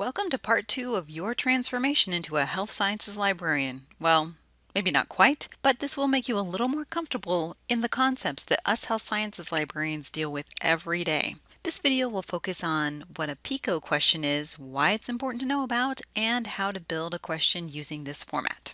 Welcome to part two of your transformation into a health sciences librarian. Well, maybe not quite, but this will make you a little more comfortable in the concepts that us health sciences librarians deal with every day. This video will focus on what a PICO question is, why it's important to know about, and how to build a question using this format.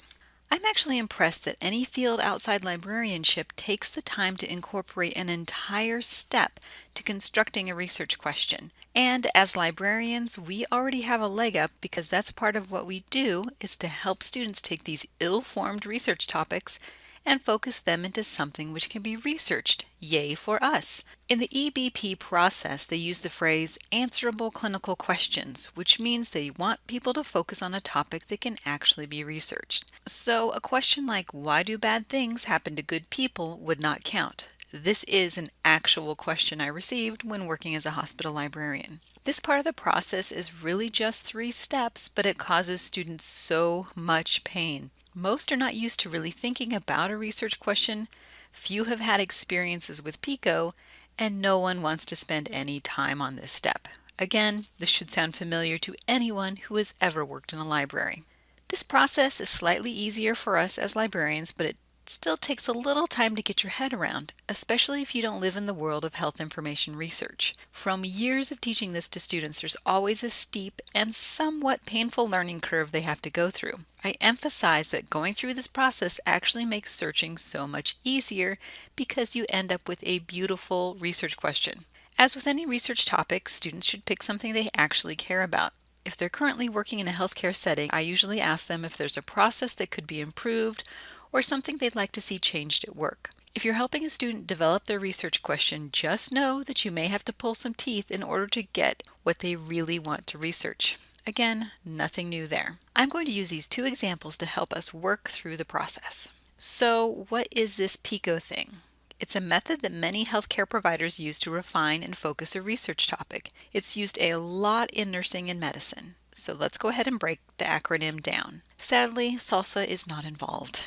I'm actually impressed that any field outside librarianship takes the time to incorporate an entire step to constructing a research question. And as librarians, we already have a leg up because that's part of what we do is to help students take these ill-formed research topics and focus them into something which can be researched. Yay for us! In the EBP process, they use the phrase answerable clinical questions, which means they want people to focus on a topic that can actually be researched. So a question like, why do bad things happen to good people would not count. This is an actual question I received when working as a hospital librarian. This part of the process is really just three steps, but it causes students so much pain. Most are not used to really thinking about a research question, few have had experiences with PICO, and no one wants to spend any time on this step. Again, this should sound familiar to anyone who has ever worked in a library. This process is slightly easier for us as librarians, but it still takes a little time to get your head around, especially if you don't live in the world of health information research. From years of teaching this to students, there's always a steep and somewhat painful learning curve they have to go through. I emphasize that going through this process actually makes searching so much easier because you end up with a beautiful research question. As with any research topic, students should pick something they actually care about. If they're currently working in a healthcare setting, I usually ask them if there's a process that could be improved or something they'd like to see changed at work. If you're helping a student develop their research question, just know that you may have to pull some teeth in order to get what they really want to research. Again, nothing new there. I'm going to use these two examples to help us work through the process. So what is this PICO thing? It's a method that many healthcare providers use to refine and focus a research topic. It's used a lot in nursing and medicine. So let's go ahead and break the acronym down. Sadly, SALSA is not involved.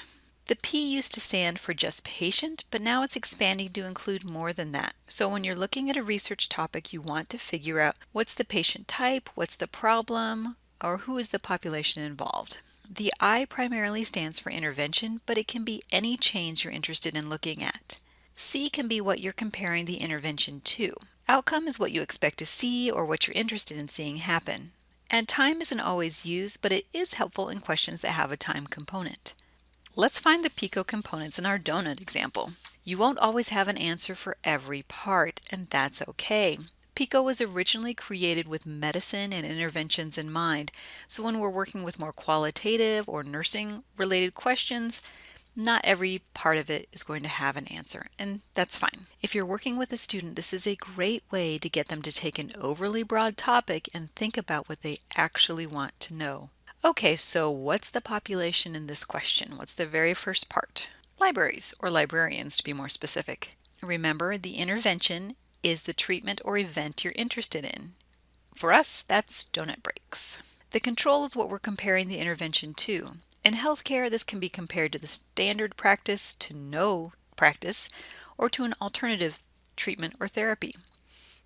The P used to stand for just patient, but now it's expanding to include more than that. So when you're looking at a research topic, you want to figure out what's the patient type, what's the problem, or who is the population involved. The I primarily stands for intervention, but it can be any change you're interested in looking at. C can be what you're comparing the intervention to. Outcome is what you expect to see or what you're interested in seeing happen. And time isn't always used, but it is helpful in questions that have a time component. Let's find the PICO components in our donut example. You won't always have an answer for every part, and that's okay. PICO was originally created with medicine and interventions in mind, so when we're working with more qualitative or nursing related questions, not every part of it is going to have an answer, and that's fine. If you're working with a student, this is a great way to get them to take an overly broad topic and think about what they actually want to know. Okay, so what's the population in this question? What's the very first part? Libraries, or librarians to be more specific. Remember, the intervention is the treatment or event you're interested in. For us, that's donut breaks. The control is what we're comparing the intervention to. In healthcare, this can be compared to the standard practice, to no practice, or to an alternative treatment or therapy.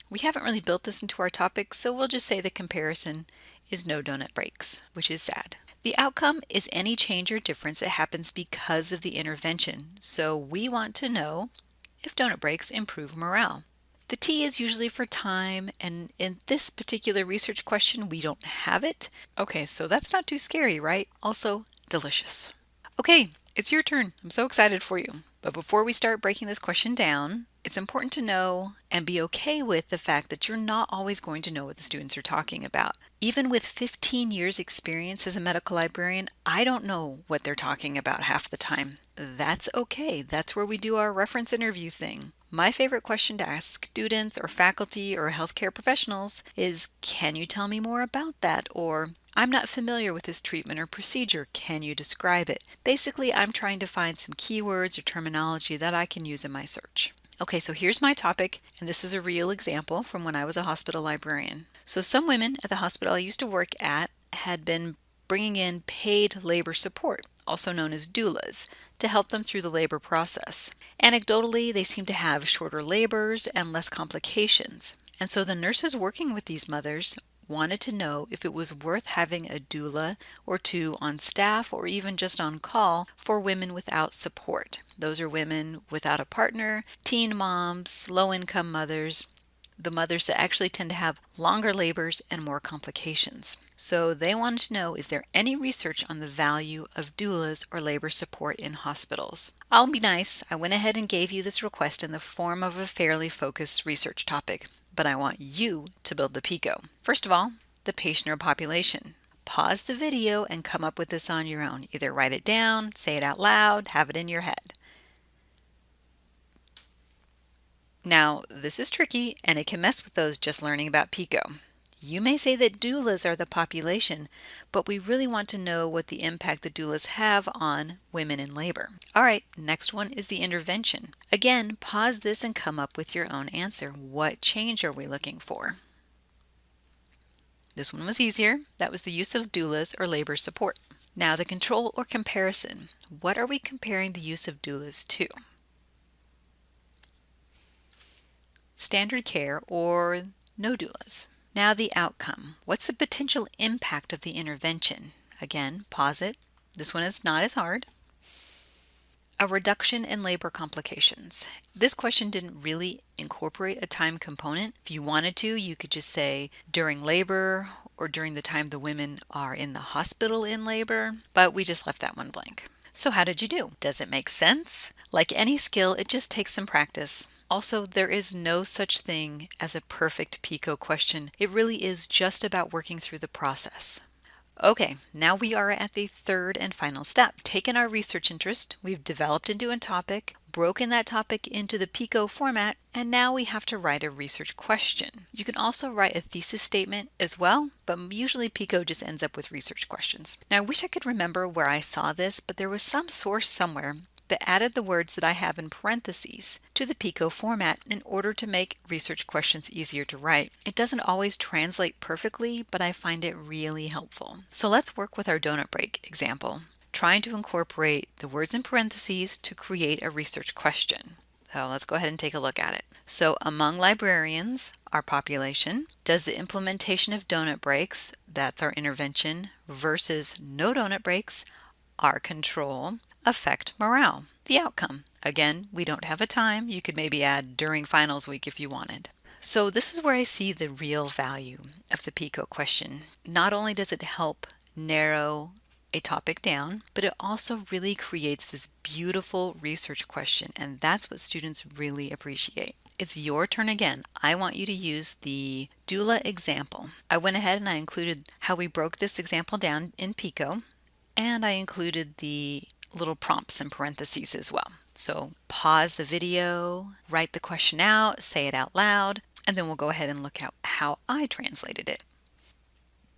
We haven't really built this into our topic, so we'll just say the comparison is no donut breaks, which is sad. The outcome is any change or difference that happens because of the intervention. So we want to know if donut breaks improve morale. The T is usually for time, and in this particular research question, we don't have it. Okay, so that's not too scary, right? Also, delicious. Okay, it's your turn. I'm so excited for you. But before we start breaking this question down, it's important to know and be okay with the fact that you're not always going to know what the students are talking about. Even with 15 years experience as a medical librarian, I don't know what they're talking about half the time. That's okay. That's where we do our reference interview thing. My favorite question to ask students or faculty or healthcare professionals is, can you tell me more about that? Or, I'm not familiar with this treatment or procedure. Can you describe it? Basically, I'm trying to find some keywords or terminology that I can use in my search. Okay, so here's my topic, and this is a real example from when I was a hospital librarian. So some women at the hospital I used to work at had been bringing in paid labor support, also known as doulas, to help them through the labor process. Anecdotally, they seem to have shorter labors and less complications. And so the nurses working with these mothers wanted to know if it was worth having a doula or two on staff or even just on call for women without support. Those are women without a partner, teen moms, low income mothers, the mothers that actually tend to have longer labors and more complications. So they wanted to know is there any research on the value of doulas or labor support in hospitals? I'll be nice, I went ahead and gave you this request in the form of a fairly focused research topic, but I want you to build the PICO. First of all, the patient or population. Pause the video and come up with this on your own. Either write it down, say it out loud, have it in your head. Now, this is tricky and it can mess with those just learning about PICO. You may say that doulas are the population, but we really want to know what the impact the doulas have on women in labor. All right, next one is the intervention. Again, pause this and come up with your own answer. What change are we looking for? This one was easier. That was the use of doulas or labor support. Now the control or comparison. What are we comparing the use of doulas to? standard care, or no doulas. Now the outcome. What's the potential impact of the intervention? Again, pause it. This one is not as hard. A reduction in labor complications. This question didn't really incorporate a time component. If you wanted to, you could just say during labor or during the time the women are in the hospital in labor, but we just left that one blank. So how did you do? Does it make sense? Like any skill, it just takes some practice. Also, there is no such thing as a perfect PICO question. It really is just about working through the process. Okay, now we are at the third and final step. Taken our research interest, we've developed into a topic, broken that topic into the PICO format, and now we have to write a research question. You can also write a thesis statement as well, but usually PICO just ends up with research questions. Now I wish I could remember where I saw this, but there was some source somewhere that added the words that I have in parentheses to the PICO format in order to make research questions easier to write. It doesn't always translate perfectly, but I find it really helpful. So let's work with our donut break example, trying to incorporate the words in parentheses to create a research question. So let's go ahead and take a look at it. So among librarians, our population, does the implementation of donut breaks, that's our intervention, versus no donut breaks, our control, affect morale? The outcome. Again, we don't have a time. You could maybe add during finals week if you wanted. So this is where I see the real value of the PICO question. Not only does it help narrow a topic down, but it also really creates this beautiful research question, and that's what students really appreciate. It's your turn again. I want you to use the doula example. I went ahead and I included how we broke this example down in PICO, and I included the little prompts in parentheses as well. So pause the video, write the question out, say it out loud, and then we'll go ahead and look at how I translated it.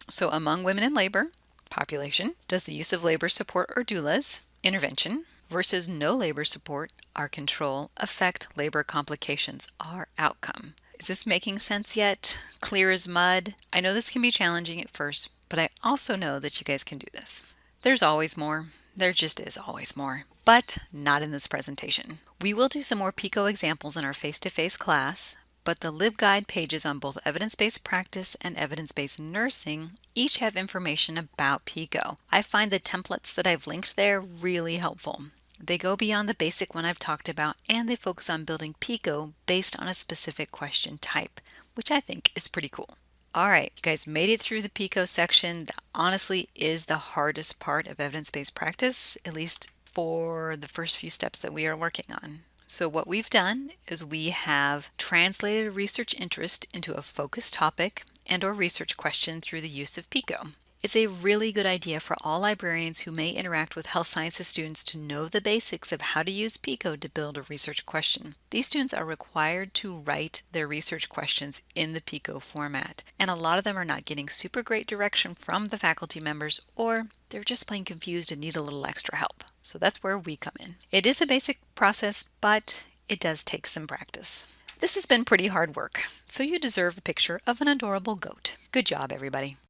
So among women in labor, population, does the use of labor support or doulas, intervention, versus no labor support, our control, affect labor complications, our outcome. Is this making sense yet? Clear as mud? I know this can be challenging at first, but I also know that you guys can do this. There's always more. There just is always more, but not in this presentation. We will do some more PICO examples in our face-to-face -face class, but the LibGuide pages on both evidence-based practice and evidence-based nursing each have information about PICO. I find the templates that I've linked there really helpful. They go beyond the basic one I've talked about and they focus on building PICO based on a specific question type, which I think is pretty cool. All right, you guys made it through the PICO section. That honestly is the hardest part of evidence-based practice, at least for the first few steps that we are working on. So what we've done is we have translated a research interest into a focused topic and or research question through the use of PICO. It's a really good idea for all librarians who may interact with health sciences students to know the basics of how to use PICO to build a research question. These students are required to write their research questions in the PICO format, and a lot of them are not getting super great direction from the faculty members or they're just plain confused and need a little extra help. So that's where we come in. It is a basic process, but it does take some practice. This has been pretty hard work, so you deserve a picture of an adorable goat. Good job, everybody.